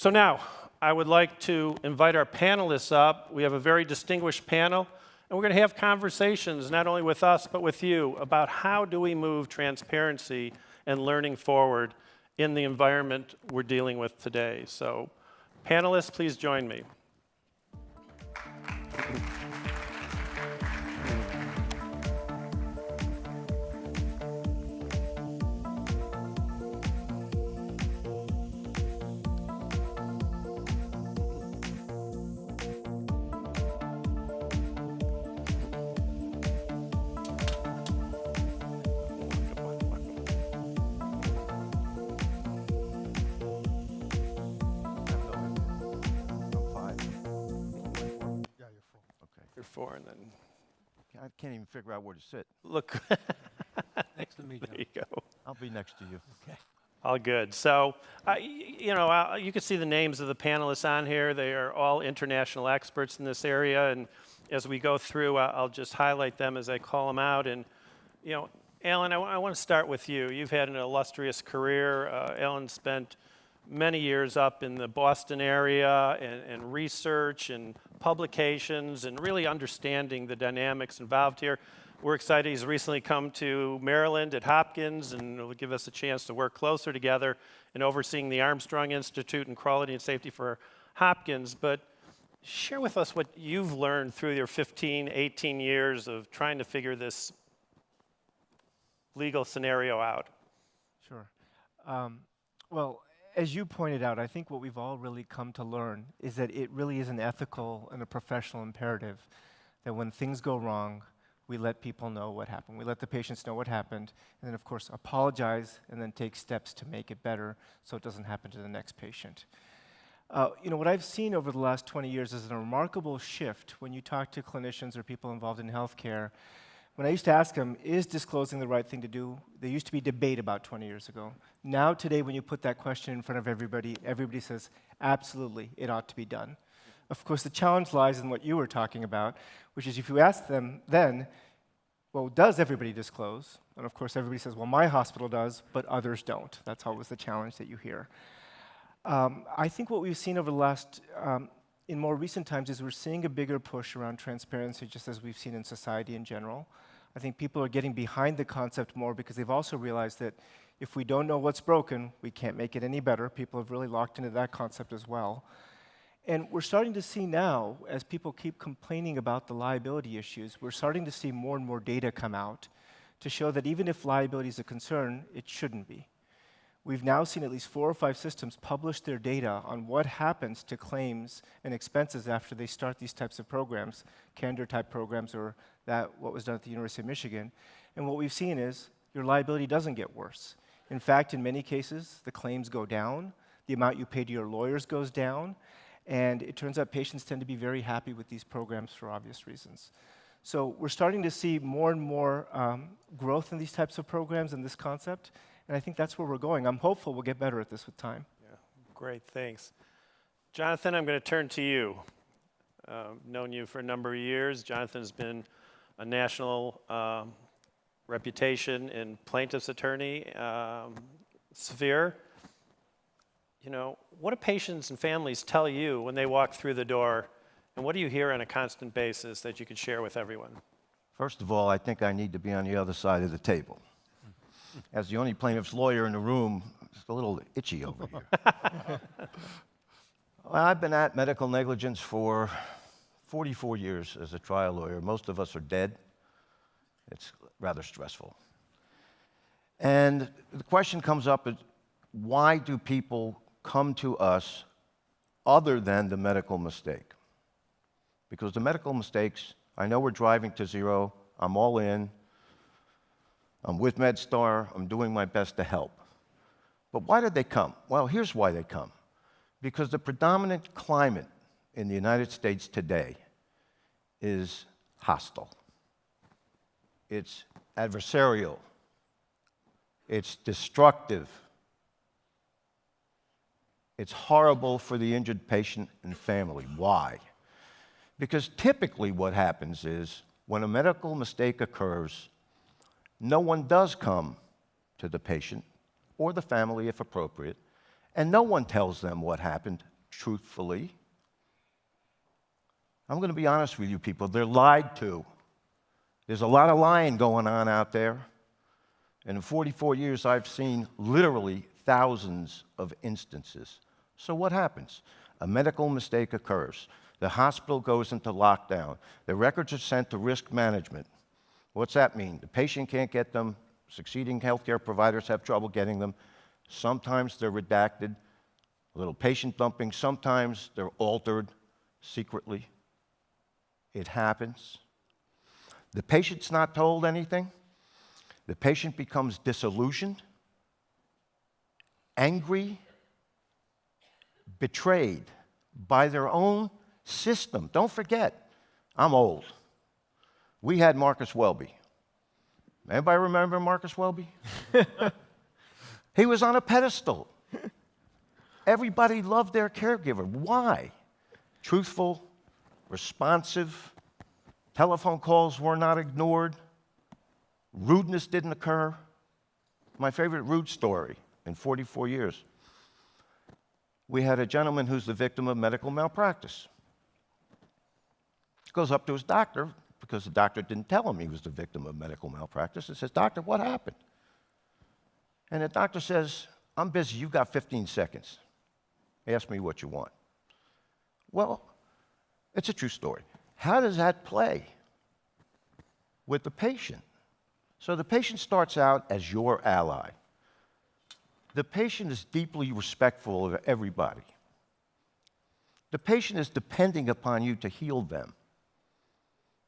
So now, I would like to invite our panelists up. We have a very distinguished panel, and we're going to have conversations not only with us, but with you about how do we move transparency and learning forward in the environment we're dealing with today. So panelists, please join me. Can't even figure out where to sit. look. Next to me, John. there you go. I'll be next to you. Okay. All good. So, uh, you know, uh, you can see the names of the panelists on here. They are all international experts in this area, and as we go through, uh, I'll just highlight them as I call them out. And, you know, Alan, I want to start with you. You've had an illustrious career. Uh, Alan spent many years up in the Boston area and, and research and publications and really understanding the dynamics involved here. We're excited he's recently come to Maryland at Hopkins and will give us a chance to work closer together in overseeing the Armstrong Institute and Quality and Safety for Hopkins. But share with us what you've learned through your 15, 18 years of trying to figure this legal scenario out. Sure. Um, well, as you pointed out, I think what we've all really come to learn is that it really is an ethical and a professional imperative that when things go wrong, we let people know what happened. We let the patients know what happened, and then, of course, apologize and then take steps to make it better so it doesn't happen to the next patient. Uh, you know, what I've seen over the last 20 years is a remarkable shift when you talk to clinicians or people involved in healthcare when I used to ask them, is disclosing the right thing to do? There used to be debate about 20 years ago. Now, today, when you put that question in front of everybody, everybody says, absolutely, it ought to be done. Of course, the challenge lies in what you were talking about, which is if you ask them then, well, does everybody disclose? And of course, everybody says, well, my hospital does, but others don't. That's always the challenge that you hear. Um, I think what we've seen over the last, um, in more recent times, is we're seeing a bigger push around transparency, just as we've seen in society in general. I think people are getting behind the concept more because they've also realized that if we don't know what's broken, we can't make it any better. People have really locked into that concept as well. And we're starting to see now, as people keep complaining about the liability issues, we're starting to see more and more data come out to show that even if liability is a concern, it shouldn't be. We've now seen at least four or five systems publish their data on what happens to claims and expenses after they start these types of programs, candor type programs or that what was done at the University of Michigan. And what we've seen is your liability doesn't get worse. In fact, in many cases, the claims go down, the amount you pay to your lawyers goes down, and it turns out patients tend to be very happy with these programs for obvious reasons. So we're starting to see more and more um, growth in these types of programs and this concept, and I think that's where we're going. I'm hopeful we'll get better at this with time. Yeah, great, thanks. Jonathan, I'm going to turn to you. Uh, known you for a number of years. Jonathan's been a national um, reputation in plaintiff's attorney um, sphere. You know, what do patients and families tell you when they walk through the door, and what do you hear on a constant basis that you could share with everyone? First of all, I think I need to be on the other side of the table. As the only plaintiff's lawyer in the room, it's a little itchy over here. well, I've been at medical negligence for 44 years as a trial lawyer. Most of us are dead. It's rather stressful. And the question comes up is why do people come to us other than the medical mistake? Because the medical mistakes, I know we're driving to zero, I'm all in, I'm with MedStar, I'm doing my best to help. But why did they come? Well, here's why they come. Because the predominant climate in the United States today is hostile. It's adversarial. It's destructive. It's horrible for the injured patient and family. Why? Because typically what happens is when a medical mistake occurs, no one does come to the patient or the family if appropriate And no one tells them what happened truthfully. I'm going to be honest with you people, they're lied to. There's a lot of lying going on out there. And in 44 years, I've seen literally thousands of instances. So, what happens? A medical mistake occurs. The hospital goes into lockdown. The records are sent to risk management. What's that mean? The patient can't get them. Succeeding healthcare providers have trouble getting them. Sometimes they're redacted, a little patient dumping. Sometimes they're altered secretly. It happens. The patient's not told anything. The patient becomes disillusioned, angry, betrayed by their own system. Don't forget, I'm old. We had Marcus Welby. Anybody remember Marcus Welby? he was on a pedestal. Everybody loved their caregiver. Why? Truthful, responsive, telephone calls were not ignored, rudeness didn't occur. My favorite rude story in 44 years. We had a gentleman who's the victim of medical malpractice. Goes up to his doctor because the doctor didn't tell him he was the victim of medical malpractice and says, Doctor, what happened? And the doctor says, I'm busy, you've got 15 seconds. Ask me what you want. Well, it's a true story. How does that play with the patient? So the patient starts out as your ally. The patient is deeply respectful of everybody. The patient is depending upon you to heal them.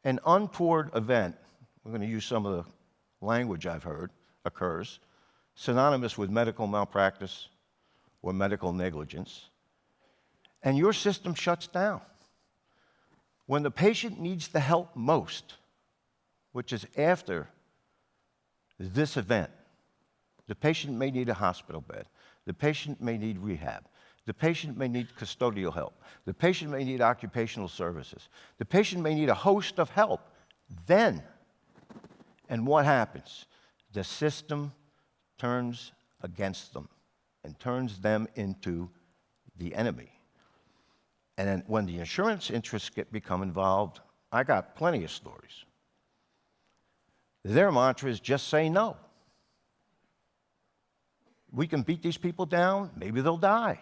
An untoward event, we're going to use some of the language I've heard, occurs, synonymous with medical malpractice or medical negligence, and your system shuts down. When the patient needs the help most, which is after this event, the patient may need a hospital bed. The patient may need rehab. The patient may need custodial help. The patient may need occupational services. The patient may need a host of help. Then, and what happens? The system turns against them and turns them into the enemy. And then when the insurance interests get become involved, I got plenty of stories. Their mantra is just say no. We can beat these people down, maybe they'll die.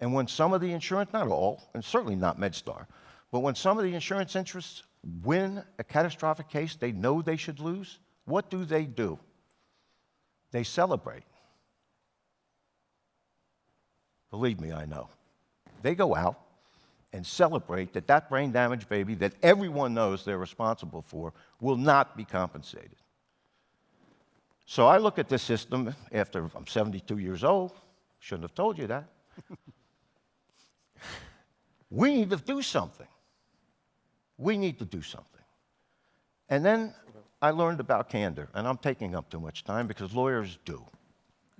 And when some of the insurance, not all, and certainly not MedStar, but when some of the insurance interests win a catastrophic case they know they should lose, what do they do? They celebrate. Believe me, I know. They go out and celebrate that that brain damaged baby that everyone knows they're responsible for will not be compensated. So I look at this system after I'm 72 years old. Shouldn't have told you that. We need to do something. We need to do something. And then I learned about candor, and I'm taking up too much time because lawyers do.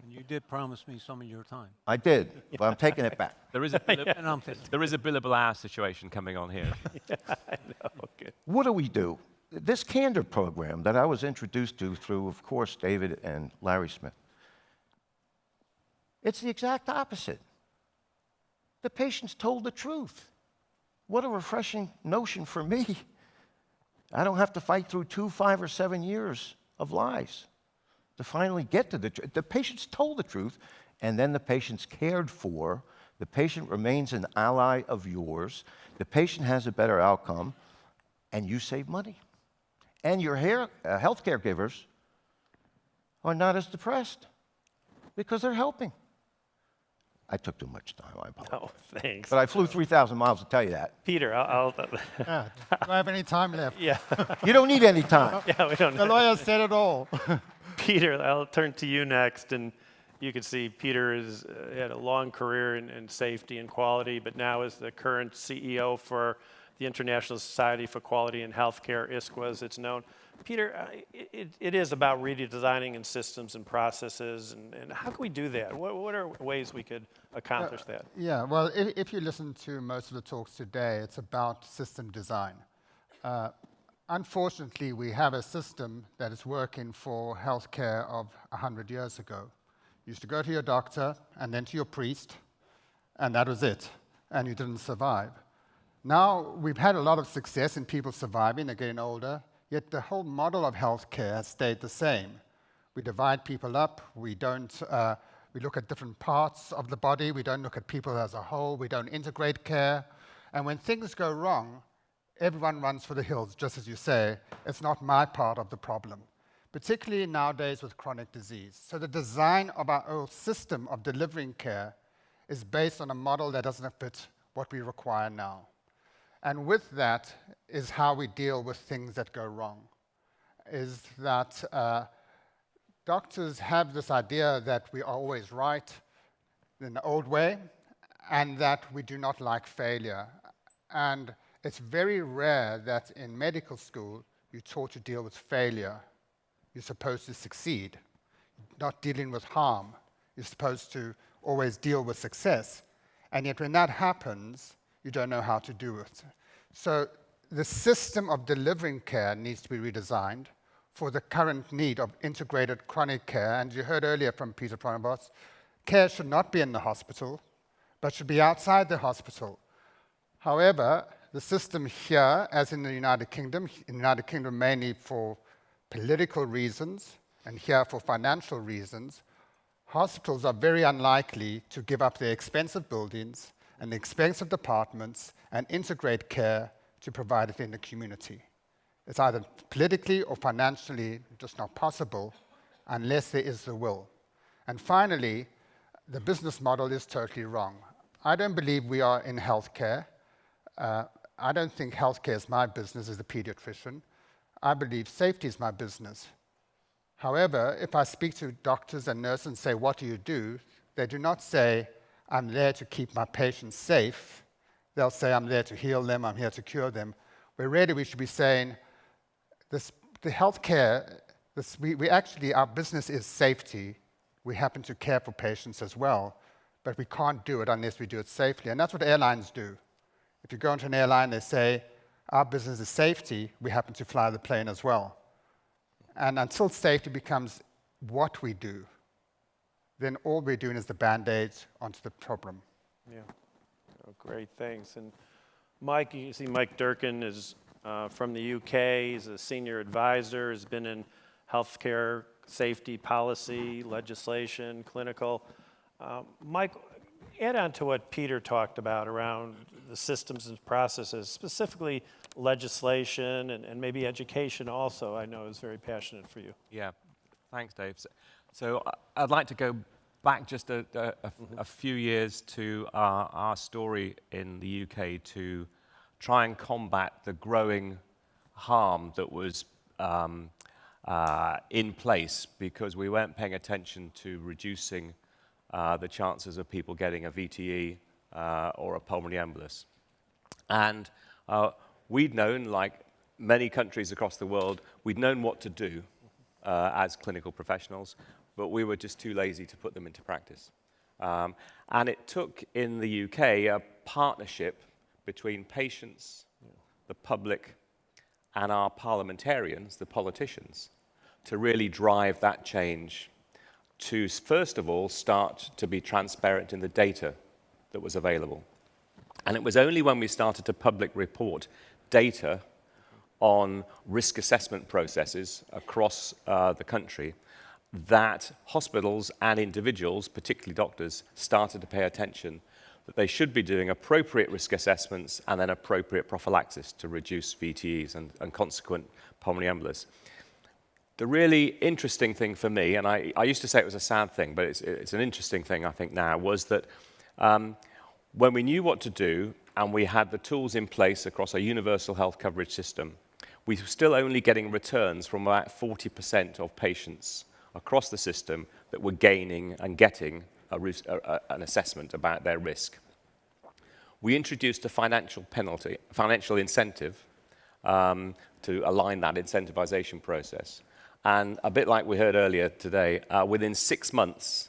And you did promise me some of your time. I did, but I'm taking it back. There is a billab- And I'm there is a billable hour situation coming on here. Okay. What do we do? This candor program that I was introduced to through, of course, David and Larry Smith, it's the exact opposite. The patient's told the truth. What a refreshing notion for me. I don't have to fight through two, five, or seven years of lies to finally get to the truth. The patient's told the truth, and then the patient's cared for. The patient remains an ally of yours. The patient has a better outcome, and you save money. And your hair, uh, health caregivers are not as depressed because they're helping. I took too much time, I apologize. Oh, thanks. But I flew 3,000 miles to tell you that. Peter, I'll, I'll Yeah. Do I have any time left? yeah, You don't need any time. yeah, we don't The lawyer said it all. Peter, I'll turn to you next, and you can see Peter has uh, had a long career in, in safety and quality, but now is the current CEO for the International Society for Quality in Healthcare, ISQua as it's known. Peter, uh, it, it is about redesigning in systems and processes, and, and how can we do that? What, what are ways we could accomplish that? Yeah, well, if, if you listen to most of the talks today, it's about system design. Uh, unfortunately, we have a system that is working for healthcare of 100 years ago. You used to go to your doctor and then to your priest, and that was it, and you didn't survive. Now, we've had a lot of success in people surviving, they're getting older, yet the whole model of healthcare has stayed the same. We divide people up, we don't, uh, we look at different parts of the body, we don't look at people as a whole, we don't integrate care, and when things go wrong, everyone runs for the hills, just as you say, it's not my part of the problem, particularly nowadays with chronic disease. So the design of our whole system of delivering care is based on a model that doesn't fit what we require now. And with that is how we deal with things that go wrong, is that uh, doctors have this idea that we are always right in the old way, and that we do not like failure. And it's very rare that in medical school you're taught to deal with failure. You're supposed to succeed, not dealing with harm. You're supposed to always deal with success. And yet when that happens, you don't know how to do it. So the system of delivering care needs to be redesigned for the current need of integrated chronic care. And you heard earlier from Peter Pronovost, care should not be in the hospital, but should be outside the hospital. However, the system here, as in the United Kingdom, in the United Kingdom mainly for political reasons, and here for financial reasons, hospitals are very unlikely to give up their expensive buildings and expensive departments and integrate care to provide it in the community. It's either politically or financially just not possible unless there is the will. And finally, the business model is totally wrong. I don't believe we are in healthcare. Uh, I don't think healthcare is my business as a pediatrician. I believe safety is my business. However, if I speak to doctors and nurses and say, what do you do? They do not say, I'm there to keep my patients safe. They'll say, I'm there to heal them, I'm here to cure them. Where really we should be saying, this, the healthcare, this, we, we actually, our business is safety. We happen to care for patients as well, but we can't do it unless we do it safely. And that's what airlines do. If you go into an airline, they say, our business is safety, we happen to fly the plane as well. And until safety becomes what we do, then all we're doing is the band-aids onto the problem. Yeah. Oh, great, thanks. And Mike, you see Mike Durkin is uh, from the UK. He's a senior advisor, has been in healthcare safety policy, legislation, clinical. Uh, Mike, add on to what Peter talked about around the systems and processes, specifically legislation and, and maybe education also, I know is very passionate for you. Yeah, thanks, Dave. So, so I- I'd like to go back just a, a- a- a few years to our, our story in the UK to try and combat the growing harm that was um, uh, in place because we weren't paying attention to reducing uh, the chances of people getting a VTE uh, or a pulmonary embolus. And uh, we'd known, like many countries across the world, we'd known what to do uh, as clinical professionals, but we were just too lazy to put them into practice. Um, and it took in the UK a partnership between patients, the public, and our parliamentarians, the politicians, to really drive that change to, first of all, start to be transparent in the data that was available. And it was only when we started to public report data on risk assessment processes across uh, the country that hospitals and individuals, particularly doctors, started to pay attention that they should be doing appropriate risk assessments and then appropriate prophylaxis to reduce VTEs and, and consequent pulmonary embolus. The really interesting thing for me, and I, I used to say it was a sad thing, but it's, it's an interesting thing I think now, was that um, when we knew what to do and we had the tools in place across a universal health coverage system, we were still only getting returns from about 40% of patients across the system that were gaining and getting a, a, an assessment about their risk. We introduced a financial penalty, financial incentive um, to align that incentivization process. And a bit like we heard earlier today, uh, within six months,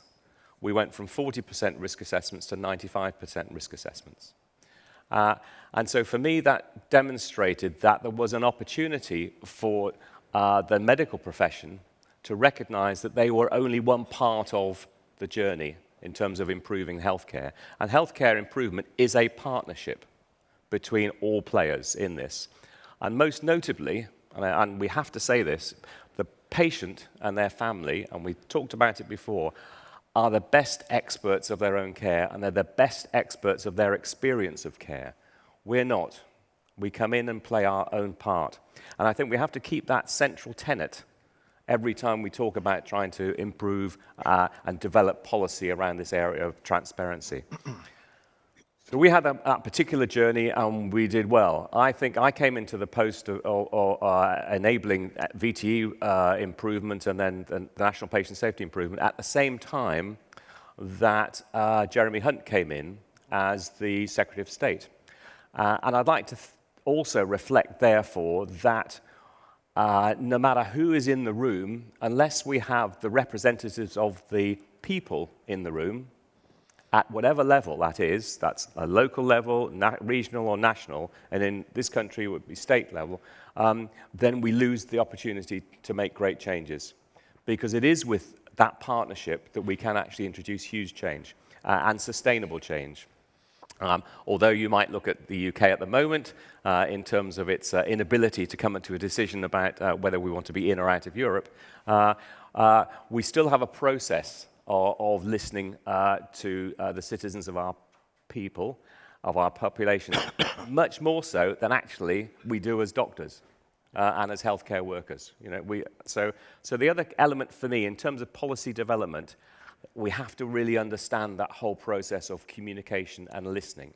we went from 40% risk assessments to 95% risk assessments. Uh, and so for me, that demonstrated that there was an opportunity for uh, the medical profession to recognize that they were only one part of the journey in terms of improving healthcare. And healthcare improvement is a partnership between all players in this. And most notably, and, I, and we have to say this, the patient and their family, and we talked about it before, are the best experts of their own care and they're the best experts of their experience of care. We're not. We come in and play our own part. And I think we have to keep that central tenet every time we talk about trying to improve uh, and develop policy around this area of transparency. so we had that, a, particular journey and we did well. I think I came into the post of, uh, enabling VTE uh, improvement and then the National Patient Safety Improvement at the same time that uh, Jeremy Hunt came in as the Secretary of State. Uh, and I'd like to also reflect, therefore, that uh, no matter who is in the room, unless we have the representatives of the people in the room, at whatever level that is, that's a local level, regional or national, and in this country it would be state level, um, then we lose the opportunity to make great changes. Because it is with that partnership that we can actually introduce huge change uh, and sustainable change. Um, although you might look at the UK at the moment uh, in terms of its uh, inability to come to a decision about uh, whether we want to be in or out of Europe, uh, uh, we still have a process of, of listening uh, to the citizens of our people, of our population, much more so than actually we do as doctors. and as healthcare workers, you know, we, so, so the other element for me in terms of policy development we have to really understand that whole process of communication and listening.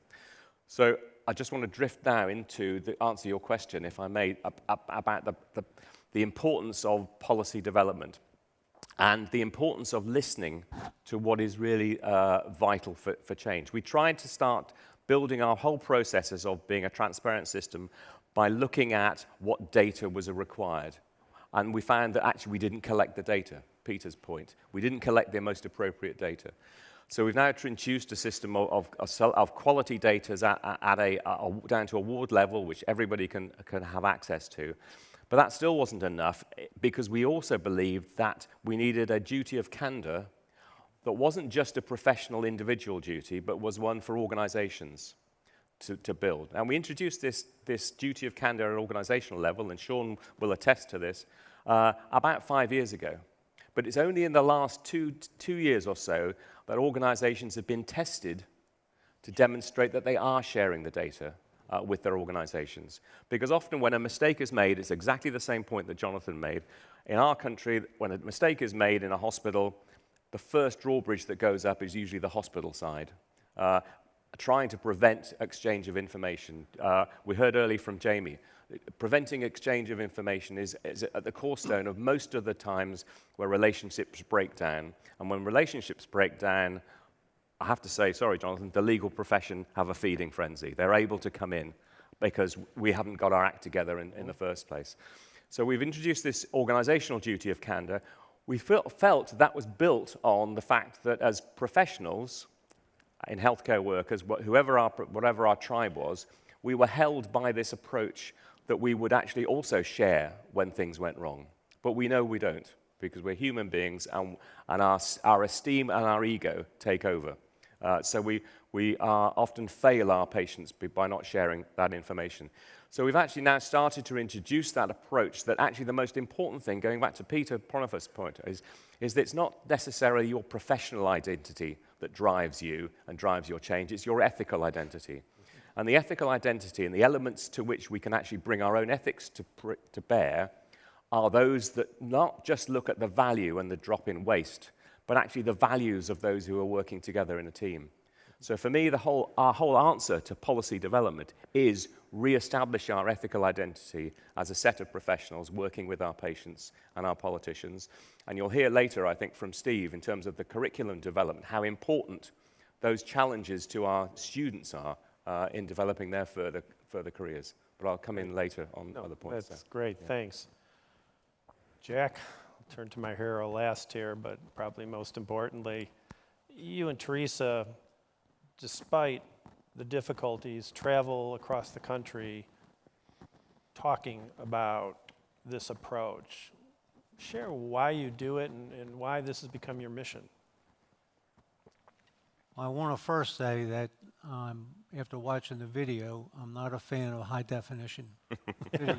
So I just want to drift now into the answer your question, if I may, about the, the, the importance of policy development and the importance of listening to what is really uh, vital for, for change. We tried to start building our whole processes of being a transparent system by looking at what data was required. And we found that actually we didn't collect the data. Peter's point. We didn't collect the most appropriate data. So we've now introduced a system of, of, of quality data at, at a, a, down to a ward level, which everybody can, can have access to. But that still wasn't enough because we also believed that we needed a duty of candor that wasn't just a professional individual duty, but was one for organizations to, to build. And we introduced this, this duty of candor at organizational level, and Sean will attest to this, uh, about five years ago. But it's only in the last two, two years or so that organizations have been tested to demonstrate that they are sharing the data uh, with their organizations. Because often when a mistake is made, it's exactly the same point that Jonathan made. In our country, when a mistake is made in a hospital, the first drawbridge that goes up is usually the hospital side. Uh, trying to prevent exchange of information. Uh, we heard earlier from Jamie, preventing exchange of information is, is at the cornerstone of most of the times where relationships break down. And when relationships break down, I have to say, sorry, Jonathan, the legal profession have a feeding frenzy. They're able to come in because we haven't got our act together in, in the first place. So we've introduced this organizational duty of candor. We felt that was built on the fact that as professionals, in healthcare workers, whoever our, whatever our tribe was, we were held by this approach that we would actually also share when things went wrong. But we know we don't because we're human beings and, and our, our esteem and our ego take over. Uh, so we, we uh, often fail our patients by not sharing that information. So we've actually now started to introduce that approach that actually the most important thing, going back to Peter Pronovost's point, is, is that it's not necessarily your professional identity that drives you and drives your change, it's your ethical identity. And the ethical identity and the elements to which we can actually bring our own ethics to, to bear are those that not just look at the value and the drop in waste, but actually the values of those who are working together in a team. So for me, the whole, our whole answer to policy development is re-establish our ethical identity as a set of professionals working with our patients and our politicians. And you'll hear later, I think, from Steve in terms of the curriculum development, how important those challenges to our students are uh, in developing their further, further careers. But I'll come in later on no, other points. That's great, yeah. thanks. Jack, I'll turn to my hero last here, but probably most importantly, you and Teresa, despite the difficulties, travel across the country talking about this approach. Share why you do it and, and why this has become your mission. I want to first say that um, after watching the video, I'm not a fan of high definition video.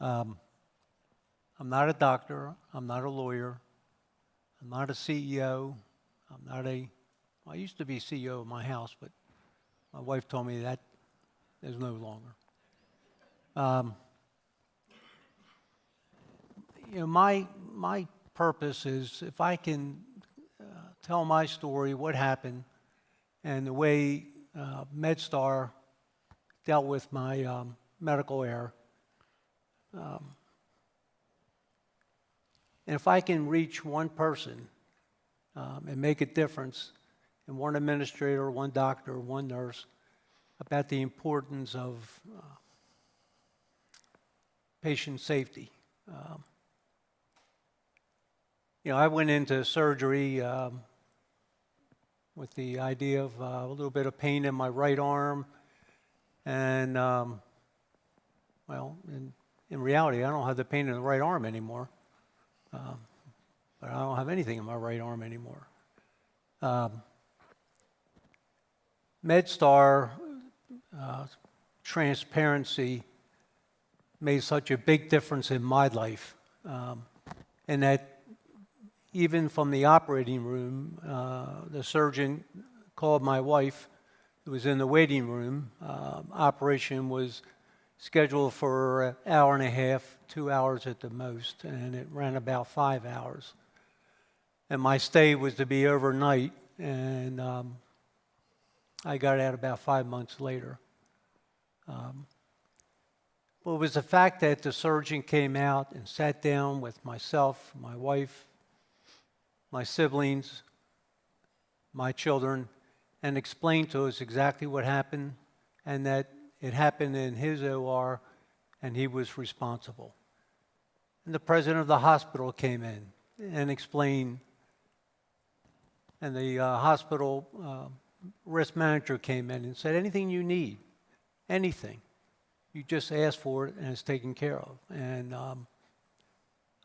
um, I'm not a doctor. I'm not a lawyer. I'm not a CEO. I'm not a. I used to be CEO of my house, but my wife told me that is no longer. Um, you know, my my purpose is if I can uh, tell my story, what happened, and the way uh, MedStar dealt with my um, medical error. Um, and if I can reach one person um, and make a difference, and one administrator, one doctor, one nurse, about the importance of uh, patient safety. Um, you know, I went into surgery um, with the idea of uh, a little bit of pain in my right arm, and um, well, in, in reality, I don't have the pain in the right arm anymore. Um, but I don't have anything in my right arm anymore. Um, MedStar uh, transparency made such a big difference in my life, um, and that even from the operating room, uh, the surgeon called my wife, who was in the waiting room. Uh, operation was scheduled for an hour and a half, two hours at the most, and it ran about five hours. And my stay was to be overnight, and um, I got out about five months later. Um, well, it was the fact that the surgeon came out and sat down with myself, my wife, my siblings, my children, and explained to us exactly what happened and that it happened in his OR and he was responsible. And the president of the hospital came in and explained, and the uh, hospital uh, risk manager came in and said, anything you need, anything, you just ask for it and it's taken care of. And um,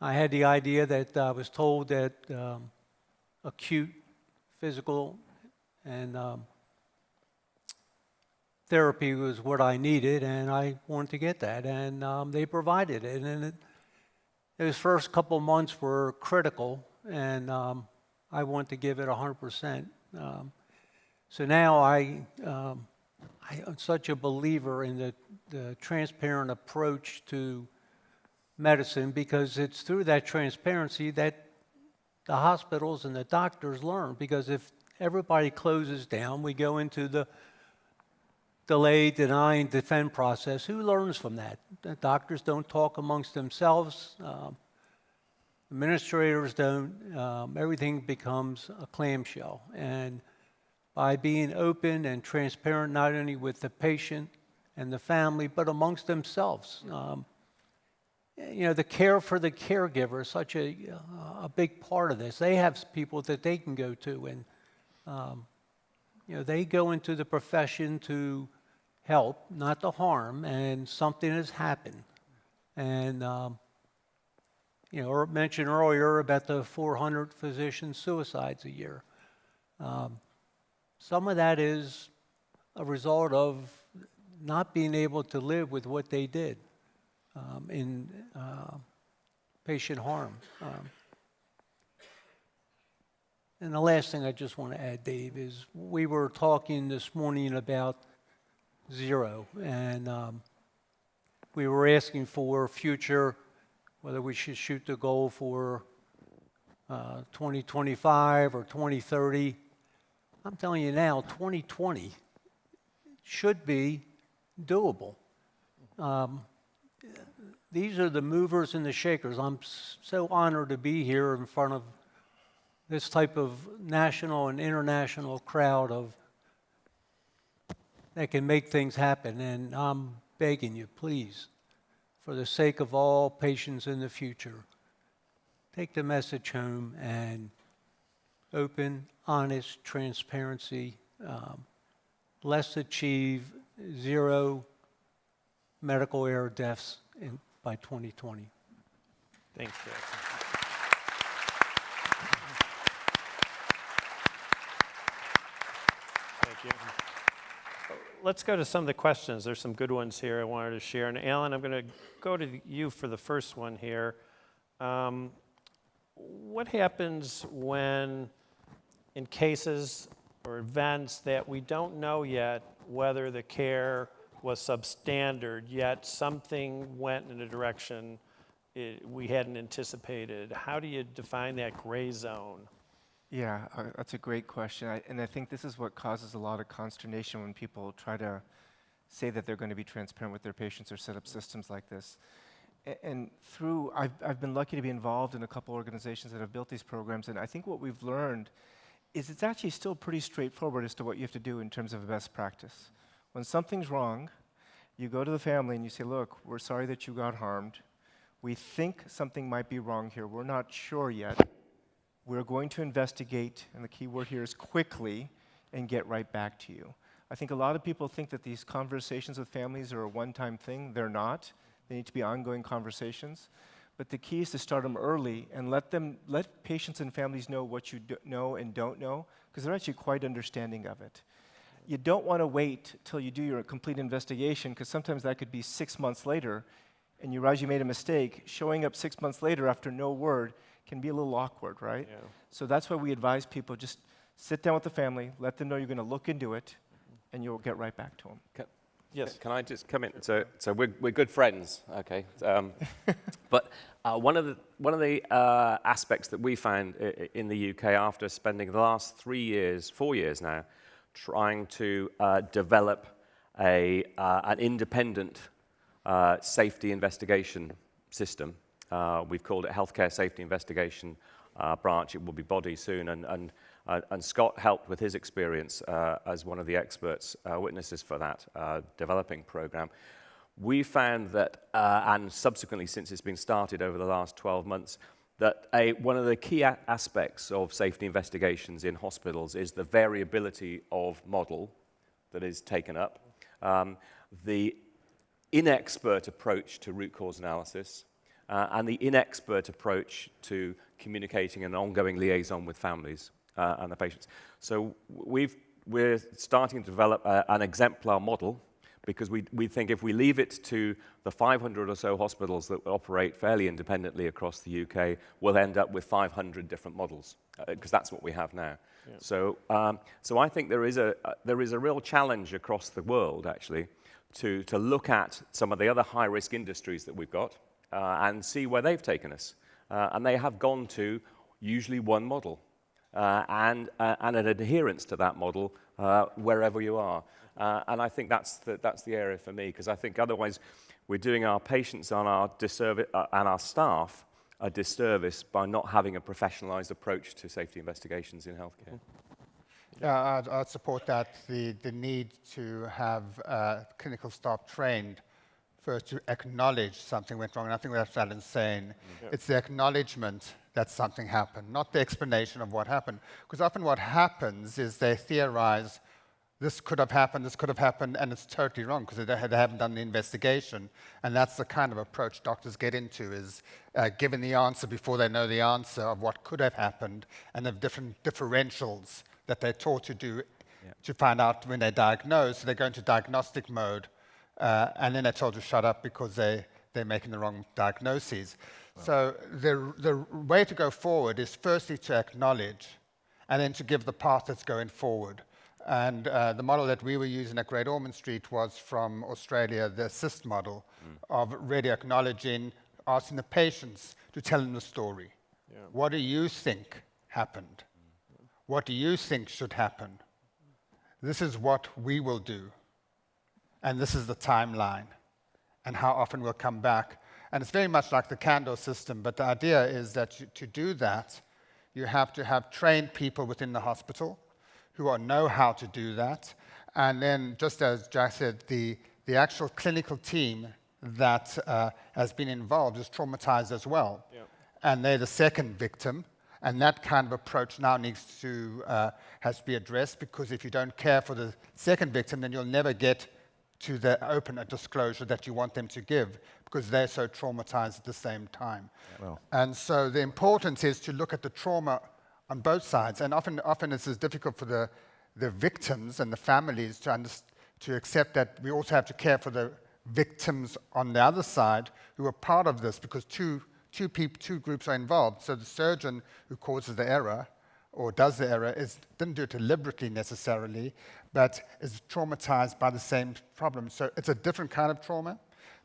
I had the idea that I was told that um, acute physical and um, therapy was what I needed, and I wanted to get that, and um, they provided it. And it, those first couple months were critical, and um, I wanted to give it 100%. Um, so now I, um, I am such a believer in the, the transparent approach to medicine because it's through that transparency that the hospitals and the doctors learn. Because if everybody closes down, we go into the delay, deny, and defend process. Who learns from that? The doctors don't talk amongst themselves. Um, administrators don't. Um, everything becomes a clamshell. And by being open and transparent, not only with the patient and the family, but amongst themselves. Um, you know, the care for the caregiver is such a, a big part of this. They have people that they can go to, and um, you know, they go into the profession to help, not to harm, and something has happened. And, um, you know, mentioned earlier about the 400 physician suicides a year. Um, some of that is a result of not being able to live with what they did um, in uh, patient harm. Um, and the last thing I just want to add, Dave, is we were talking this morning about zero. And um, we were asking for future, whether we should shoot the goal for uh, 2025 or 2030. I'm telling you now, 2020 should be doable. Um, these are the movers and the shakers. I'm so honored to be here in front of this type of national and international crowd of that can make things happen. And I'm begging you, please, for the sake of all patients in the future, take the message home and open, honest transparency. Um, let's achieve zero medical error deaths in by 2020. Thanks. Thank you. Let's go to some of the questions. There's some good ones here I wanted to share. And Alan, I'm going to go to you for the first one here. Um, what happens when, in cases or events that we don't know yet whether the care was substandard, yet something went in a direction it, we hadn't anticipated? How do you define that gray zone? Yeah, uh, that's a great question. I, and I think this is what causes a lot of consternation when people try to say that they're going to be transparent with their patients or set up systems like this. And through, I've, I've been lucky to be involved in a couple organizations that have built these programs, and I think what we've learned is it's actually still pretty straightforward as to what you have to do in terms of a best practice. When something's wrong, you go to the family and you say, look, we're sorry that you got harmed. We think something might be wrong here. We're not sure yet. We're going to investigate, and the key word here is quickly, and get right back to you. I think a lot of people think that these conversations with families are a one time thing. They're not. They need to be ongoing conversations. But the key is to start them early and let them let patients and families know what you know and don't know, because they're actually quite understanding of it. You don't want to wait till you do your complete investigation, because sometimes that could be six months later, and you realize you made a mistake. Showing up six months later after no word can be a little awkward, right? Yeah. So that's why we advise people just sit down with the family, let them know you're going to look into it, and you'll get right back to them. Can, Yes. Can I just come in? So, so we're, we're good friends, okay? Um, but uh, one of the, one of the uh, aspects that we found i- i- in the UK after spending the last three years, four years now, trying to uh, develop a, uh, an independent uh, safety investigation system. Uh, we've called it Healthcare Safety Investigation uh, Branch. It will be body soon. And, and, uh, and Scott helped with his experience as one of the experts, witnesses for that developing program. We found that, and subsequently since it's been started over the last 12 months, that a, one of the key aspects of safety investigations in hospitals is the variability of model that is taken up, um, the inexpert approach to root cause analysis, uh, and the inexpert approach to communicating an ongoing liaison with families uh, and the patients. So we've, we're starting to develop a, an exemplar model because we, we think if we leave it to the 500 or so hospitals that operate fairly independently across the UK, we'll end up with 500 different models, because that's what we have now. So, um, so I think there is, a, uh, there is a real challenge across the world, actually, to, to look at some of the other high-risk industries that we've got uh, and see where they've taken us. Uh, and they have gone to usually one model uh, and, uh, and an adherence to that model uh, wherever you are. Uh, and I think that's the, that's the area for me, because I think otherwise we're doing our patients and our, disservice, uh, and our staff a disservice by not having a professionalized approach to safety investigations in healthcare. Yeah, I'd, I'd support that. The, the need to have uh, clinical staff trained first to acknowledge something went wrong. And I think that's Alan's saying. It's the acknowledgement that something happened, not the explanation of what happened. Because often what happens is they theorize this could have happened, this could have happened, and it's totally wrong because they, they haven't done the investigation. And that's the kind of approach doctors get into is uh, giving the answer before they know the answer of what could have happened and of different differentials that they're taught to do to find out when they diagnose. So they go into diagnostic mode, uh, and then they're told to shut up because they, they're making the wrong diagnoses. So the, the way to go forward is firstly to acknowledge and then to give the path that's going forward. And uh, the model that we were using at Great Ormond Street was from Australia, the assist model of really acknowledging, asking the patients to tell them the story. What do you think happened? What do you think should happen? This is what we will do. And this is the timeline and how often we'll come back. And it's very much like the candor system, but the idea is that you, to do that, you have to have trained people within the hospital who are, know how to do that. And then, just as Jack said, the, the actual clinical team that uh, has been involved is traumatized as well. And they're the second victim. And that kind of approach now needs to uh, has to be addressed because if you don't care for the second victim, then you'll never get to the open a disclosure that you want them to give because they're so traumatized at the same time. And so the importance is to look at the trauma on both sides. And often, often it's difficult for the, the victims and the families to, to accept that we also have to care for the victims on the other side who are part of this because two, two, peop- two groups are involved. So the surgeon who causes the error or does the error is, didn't do it deliberately necessarily, but is traumatized by the same problem. So it's a different kind of trauma.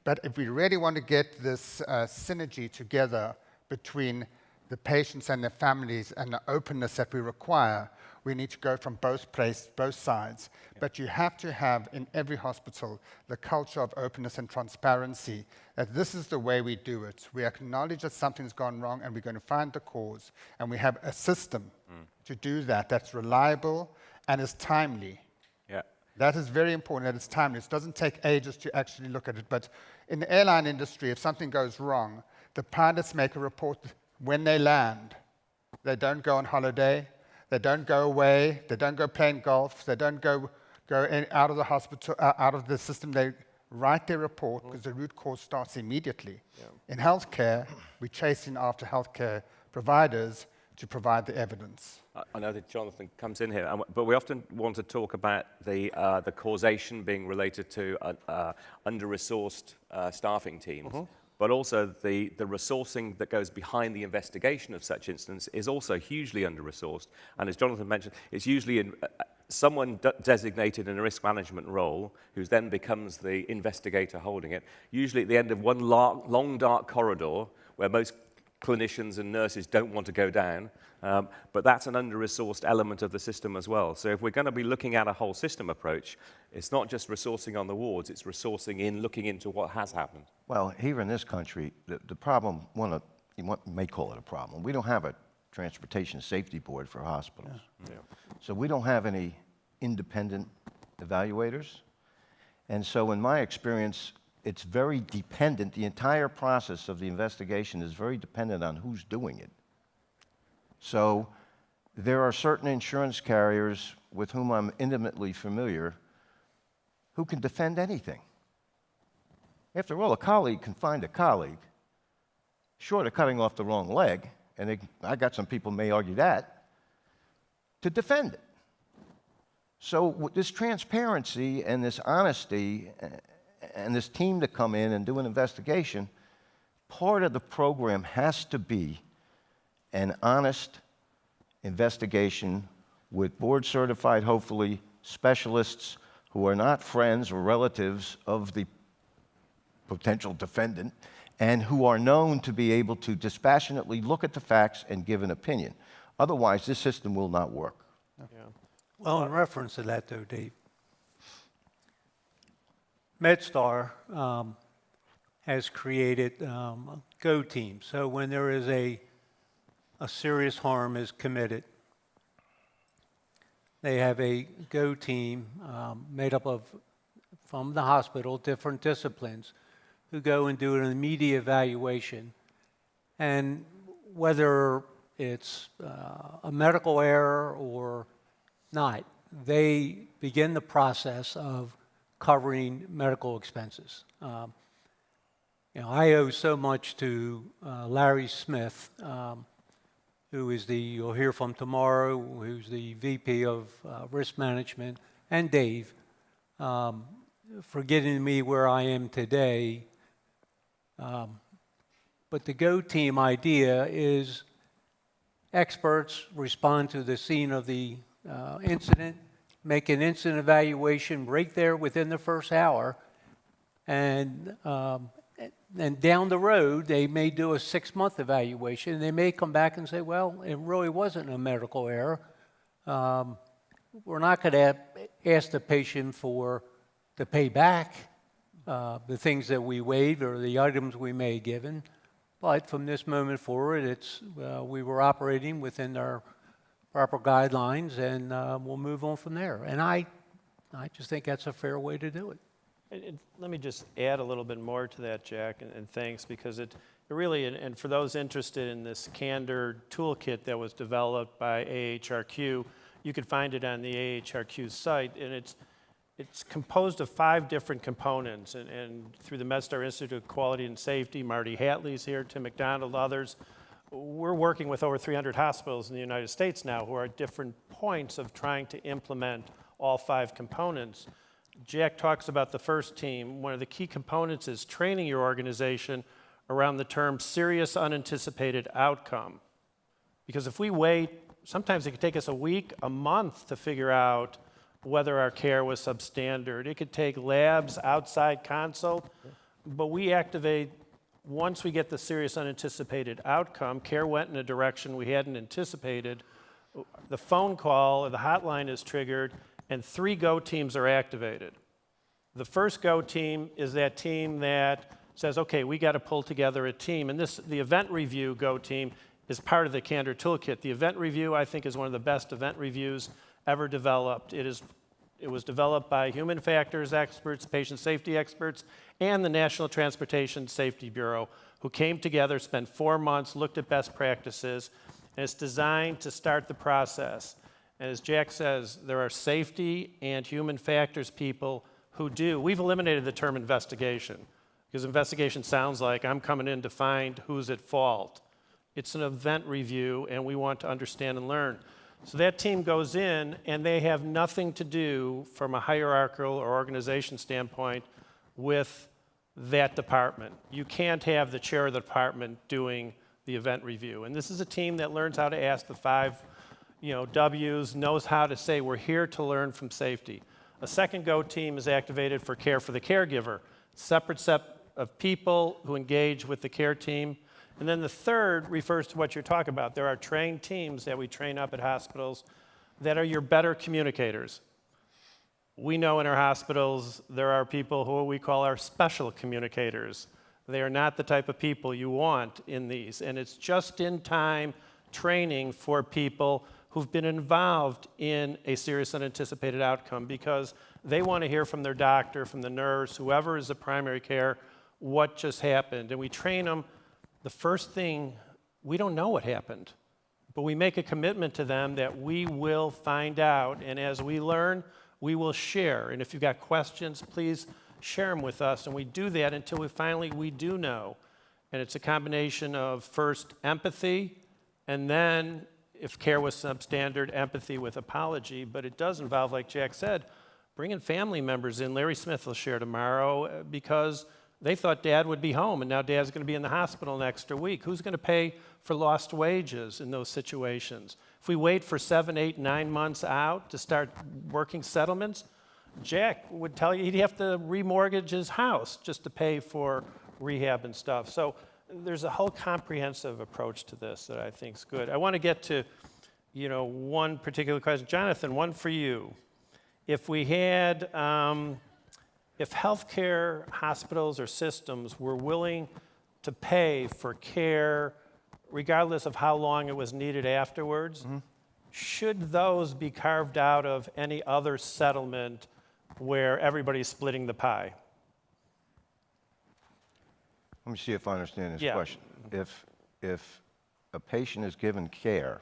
But if we really want to get this uh, synergy together between the patients and their families and the openness that we require, we need to go from both places, both sides. But you have to have in every hospital the culture of openness and transparency. That this is the way we do it. We acknowledge that something's gone wrong, and we're going to find the cause. And we have a system mm. to do that that's reliable and is timely. Yeah. That is very important that it's timely. It doesn't take ages to actually look at it. But in the airline industry, if something goes wrong, the pilots make a report when they land. They don't go on holiday. They don't go away. They don't go playing golf. They don't go, go in, out of the hospital, uh, out of the system. They write their report because the root cause starts immediately. In healthcare, we're chasing after healthcare providers to provide the evidence. I- I know that Jonathan comes in here, but we often want to talk about the, uh, the causation being related to uh, uh, under-resourced uh, staffing teams. But also the, the resourcing that goes behind the investigation of such incidents is also hugely under-resourced. And as Jonathan mentioned, it's usually in, uh, someone de- designated in a risk management role who then becomes the investigator holding it, usually at the end of one long dark corridor where most clinicians and nurses don't want to go down. Um, but that's an under-resourced element of the system as well. So if we're going to be looking at a whole system approach, it's not just resourcing on the wards, it's resourcing in looking into what has happened. Well, here in this country, the, the problem, one of, you may call it a problem, we don't have a transportation safety board for hospitals. Yeah. So we don't have any independent evaluators. And so in my experience, it's very dependent, the entire process of the investigation is very dependent on who's doing it. So there are certain insurance carriers with whom I'm intimately familiar who can defend anything. After all, a colleague can find a colleague, short of cutting off the wrong leg, and they, I got some people may argue that, to defend it. So this transparency and this honesty uh, and this team to come in and do an investigation, part of the program has to be an honest investigation with board certified, hopefully, specialists who are not friends or relatives of the potential defendant and who are known to be able to dispassionately look at the facts and give an opinion. Otherwise, this system will not work. Yeah. Well, in reference to that, though, Dave, MedStar um, has created um, a Go team. So when there is a a serious harm is committed, they have a Go team um, made up of from the hospital, different disciplines, who go and do an immediate evaluation, and whether it's uh, a medical error or not, they begin the process of covering medical expenses. Um, you know, I owe so much to uh, Larry Smith, um, who is the, you'll hear from tomorrow, who's the VP of uh, Risk Management, and Dave, um, for getting me where I am today. Um, but the Go team idea is experts respond to the scene of the uh, incident, make an instant evaluation right there within the first hour, and um, and down the road they may do a six-month evaluation. They may come back and say, "Well, it really wasn't a medical error. Um, we're not going to ask the patient for to pay back uh, the things that we waived or the items we may have given." But from this moment forward, it's, uh, we were operating within our proper guidelines, and uh, we'll move on from there. And I, I just think that's a fair way to do it. And, and let me just add a little bit more to that, Jack, and, and thanks, because it, it really, and, and for those interested in this Candor toolkit that was developed by AHRQ, you can find it on the AHRQ site, and it's, it's composed of five different components, and, and through the MedStar Institute of Quality and Safety, Marty Hatlie's here, Tim McDonald, others, we're working with over 300 hospitals in the United States now who are at different points of trying to implement all five components. Jack talks about the first team. One of the key components is training your organization around the term serious unanticipated outcome. Because if we wait, sometimes it could take us a week, a month to figure out whether our care was substandard. It could take labs, outside consult, but we activate once we get the serious unanticipated outcome, care went in a direction we hadn't anticipated, the phone call or the hotline is triggered, and three go teams are activated. The first go team is that team that says, okay, we got to pull together a team. And this, the event review go team is part of the Candor Toolkit. The event review, I think, is one of the best event reviews ever developed. It, is, it was developed by human factors experts, patient safety experts, and the National Transportation Safety Bureau, who came together, spent four months, looked at best practices, and it's designed to start the process. And as Jack says, there are safety and human factors people who do. We've eliminated the term investigation because investigation sounds like I'm coming in to find who's at fault. It's an event review, and we want to understand and learn. So that team goes in, and they have nothing to do from a hierarchical or organization standpoint with that department. You can't have the chair of the department doing the event review. And this is a team that learns how to ask the five you know, W's, knows how to say, we're here to learn from safety. A second GO team is activated for care for the caregiver, separate set of people who engage with the care team. And then the third refers to what you're talking about. There are trained teams that we train up at hospitals that are your better communicators. We know in our hospitals there are people who we call our special communicators. They are not the type of people you want in these. And it's just in time training for people who've been involved in a serious unanticipated outcome because they want to hear from their doctor, from the nurse, whoever is the primary care, what just happened. And we train them. The first thing, we don't know what happened, but we make a commitment to them that we will find out. And as we learn, we will share. And if you've got questions, please share them with us. And we do that until we finally, we do know. And it's a combination of first empathy, and then if care was substandard, empathy with apology, but it does involve, like Jack said, bringing family members in. Larry Smith will share tomorrow uh, because they thought dad would be home and now dad's going to be in the hospital next week. Who's going to pay for lost wages in those situations? If we wait for seven, eight, nine months out to start working settlements, Jack would tell you he'd have to remortgage his house just to pay for rehab and stuff. So there's a whole comprehensive approach to this that I think is good. I want to get to, you know, one particular question. Jonathan, one for you. If we had, um, if healthcare hospitals or systems were willing to pay for care, regardless of how long it was needed afterwards, mm-hmm. should those be carved out of any other settlement where everybody's splitting the pie? Let me see if I understand this Yeah. question. If, if a patient is given care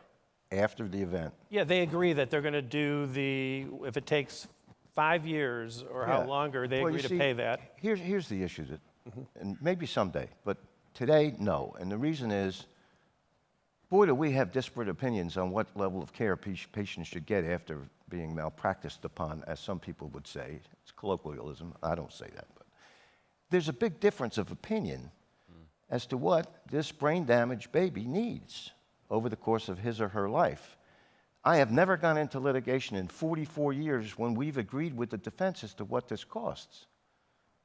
after the event, Yeah, they agree that they're going to do the, if it takes five years or how longer, they Well, agree to pay that. Here's, here's the issue that, mm-hmm. and maybe someday, but today, no. And the reason is, boy, do we have disparate opinions on what level of care pa- patients should get after being malpracticed upon, as some people would say. It's colloquialism. I don't say that, but there's a big difference of opinion mm. as to what this brain damaged baby needs over the course of his or her life. I have never gone into litigation in 44 years when we've agreed with the defense as to what this costs.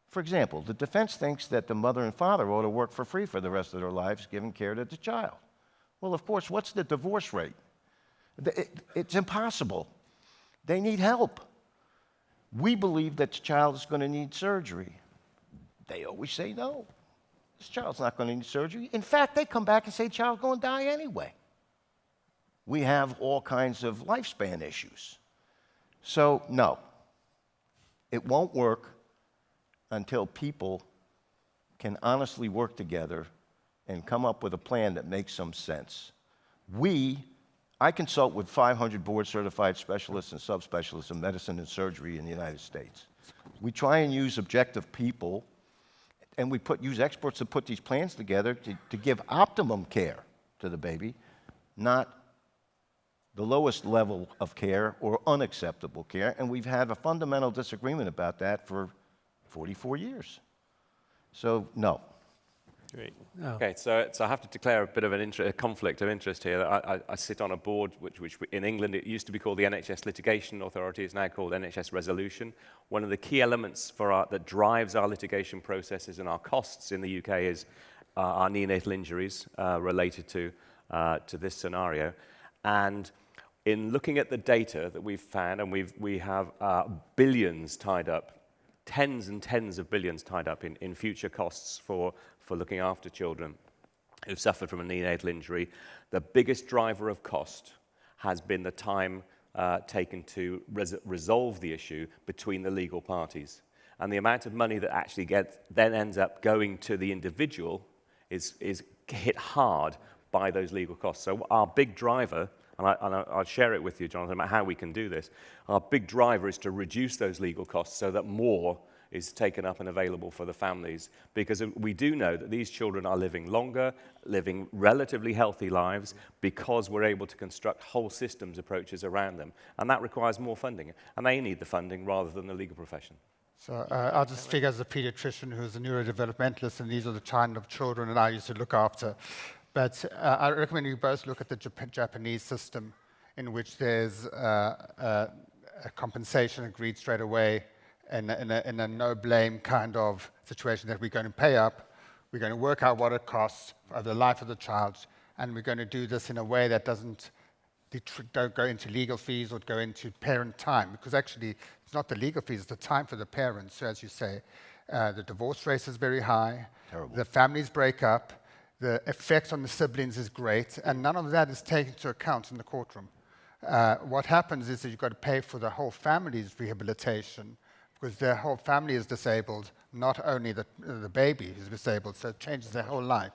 For example, the defense thinks that the mother and father ought to work for free for the rest of their lives giving care to the child. Well, of course, what's the divorce rate? It's impossible. They need help. We believe that the child is going to need surgery. They always say no. This child's not going to need surgery. In fact, they come back and say child's going to die anyway we have all kinds of lifespan issues. So, no, it won't work until people can honestly work together and come up with a plan that makes some sense. We I consult with 500 board-certified specialists and subspecialists in medicine and surgery in the United States. We try and use objective people, and we put, use experts to put these plans together to, to give optimum care to the baby, not the lowest level of care or unacceptable care. And we've had a fundamental disagreement about that for 44 years. So, no. Great. Okay, so, so I have to declare a bit of an inter- a conflict of interest here. I, I, I sit on a board which, which in England it used to be called the NHS Litigation Authority. It's now called NHS Resolution. One of the key elements for our, that drives our litigation processes and our costs in the UK is uh, our neonatal injuries uh, related to, uh, to this scenario. And in looking at the data that we've found, and we've, we have uh, billions tied up tens and tens of billions tied up in, in future costs for, for looking after children who've suffered from a neonatal injury. The biggest driver of cost has been the time uh, taken to res- resolve the issue between the legal parties. And the amount of money that actually gets, then ends up going to the individual is, is hit hard by those legal costs. So our big driver and, I, and I'll share it with you, Jonathan, about how we can do this. Our big driver is to reduce those legal costs so that more is taken up and available for the families because we do know that these children are living longer, living relatively healthy lives because we're able to construct whole systems approaches around them. And that requires more funding. And they need the funding rather than the legal profession. So uh, I'll just speak as a pediatrician who's a neurodevelopmentalist, and these are the kind of children that I used to look after. But uh, I recommend you both look at the Jap Japanese system, in which there's uh, uh, a compensation agreed straight away in a, in, a, in a no blame kind of situation that we're going to pay up, we're going to work out what it costs for the life of the child, and we're going to do this in a way that doesn't don't go into legal fees or go into parent time, because actually it's not the legal fees, it's the time for the parents. So as you say, uh, the divorce rate is very high, Terrible. the families break up, the effect on the siblings is great, and none of that is taken into account in the courtroom. Uh, what happens is that you've got to pay for the whole family's rehabilitation because their whole family is disabled, not only the, the baby is disabled, so it changes their whole life.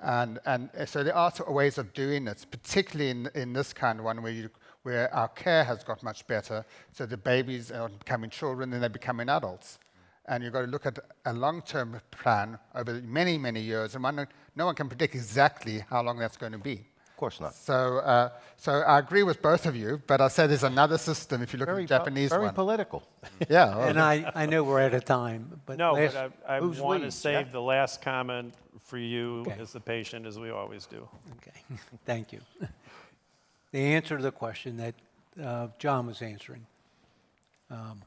Yeah. And, and so there are ways of doing it, particularly in, in this kind of one where, you, where our care has got much better, so the babies are becoming children and they're becoming adults and you've got to look at a long-term plan over many, many years, and one, no one can predict exactly how long that's going to be. Of course not. So, uh, so I agree with both of you, but I said there's another system if you look very at the Japanese very one. political. yeah. And I, I know we're out of time, but No, last- but I, I want to save Jeff? the last comment for you Okay. as the patient, as we always do. Okay, thank you. The answer to the question that uh, John was answering, um,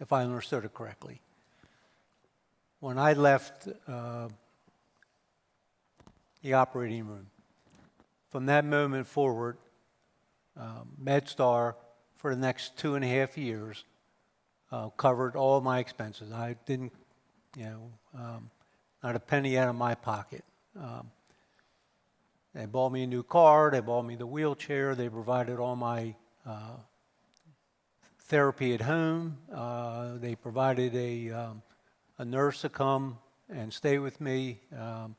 if I understood it correctly. When I left uh, the operating room, from that moment forward, um, MedStar, for the next two and a half years, uh, covered all my expenses. I didn't, you know, um, not a penny out of my pocket. Um, they bought me a new car, they bought me the wheelchair, they provided all my uh, therapy at home, uh, they provided a, um, a nurse to come and stay with me um,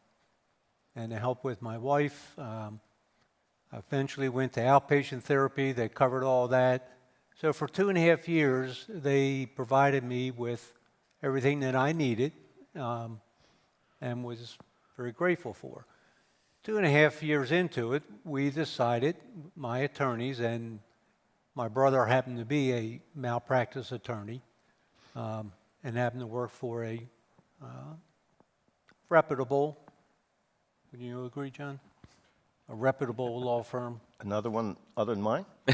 and to help with my wife. Um, eventually went to outpatient therapy, they covered all that. So for two and a half years, they provided me with everything that I needed um, and was very grateful for. Two and a half years into it, we decided, my attorneys, and my brother happened to be a malpractice attorney um, and happened to work for a uh, reputable, would you agree, John? A reputable law firm. Another one other than mine?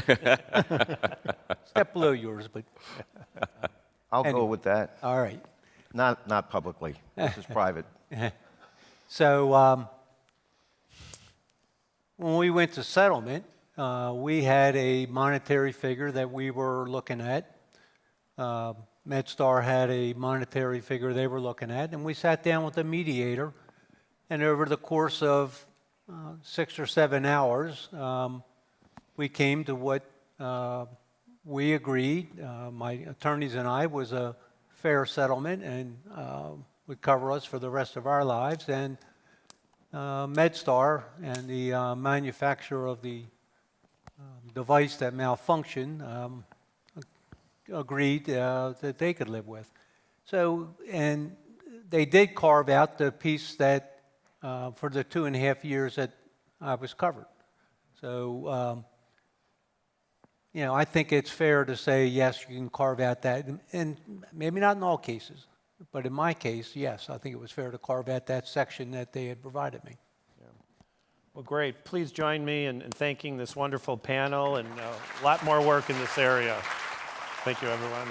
Step below yours, but I'll go with that. all right. Not, not publicly. This is private. So um, when we went to settlement, uh, we had a monetary figure that we were looking at. Uh, MedStar had a monetary figure they were looking at, and we sat down with the mediator, and over the course of uh, six or seven hours, um, we came to what uh, we agreed, uh, my attorneys and I, was a fair settlement and uh, would cover us for the rest of our lives. And uh, MedStar and the uh, manufacturer of the device that malfunctioned um, agreed that they could live with. So, and they did carve out the piece that, uh, for the two and a half years that I was covered. So, um, you know, I think it's fair to say, yes, you can carve out that, and- maybe not in all cases, but in my case, yes, I think it was fair to carve out that section that they had provided me. Well, great. Please join me in, in thanking this wonderful panel and uh, a lot more work in this area. Thank you, everyone.